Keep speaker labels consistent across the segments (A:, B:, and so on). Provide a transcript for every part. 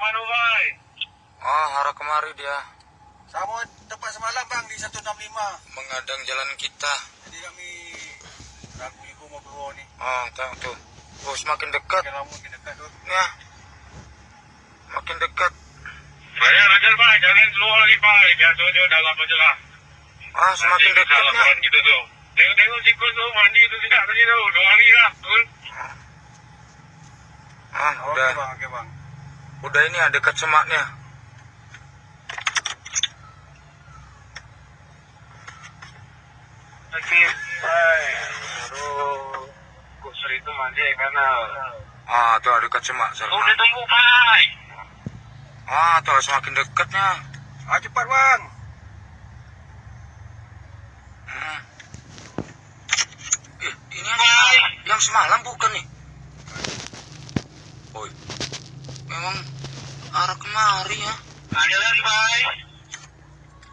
A: mana, Bay?
B: Oh, arah kemari dia
C: Sama tempat semalam bang di 165.
B: mengadang jalan kita.
C: Jadi kami ragu ibu mau keluar ni.
B: Oh, tahu tuh. Oh, semakin dekat.
C: Makin lama makin dekat tu.
B: Ya. Makin dekat.
A: Saya ajar, Bay. Jangan keluar lagi, Bay. Biasa dia dalam aja lah.
B: Ah, semakin
A: Nanti
B: dekat
A: salah
B: ya.
A: kawan kita tu. Tengok-tengok sikut tu mandi tu tidak tadi tu. Dua hari dah. Betul?
B: Ah, udah.
C: bang, okey bang.
B: Udah ini ada.
A: Okey, Bay. Aduh. Kusur itu mandi kan.
B: Ah, tuh ada semak. Sal.
A: Udah tunggu, Bay.
B: Ah, tuh semakin dekatnya.
C: Ah cepat bang.
B: Hmm. Eh, ini yang yang semalam bukan nih? Oi. Memang arah kemari ya.
A: Ada lagi, Bay.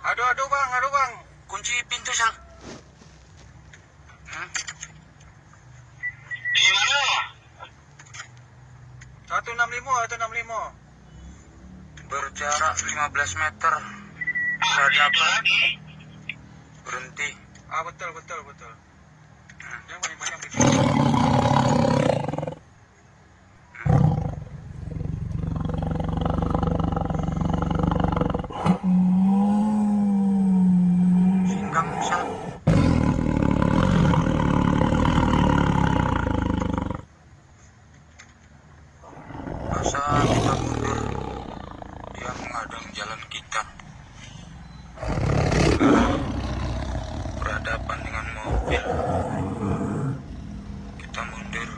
C: Aduh aduh bang, aduh bang.
B: Kunci pintu, Sal. Hmm.
A: Di mana?
C: 165, 165.
B: Berjarak 15 meter.
A: Ada
B: Berhadapan.
A: lagi.
B: Berhenti.
C: Ah betul betul betul. Yang paling banyak
B: dia menghadang jalan kita. Berhadapan dengan mobil. Kita mundur.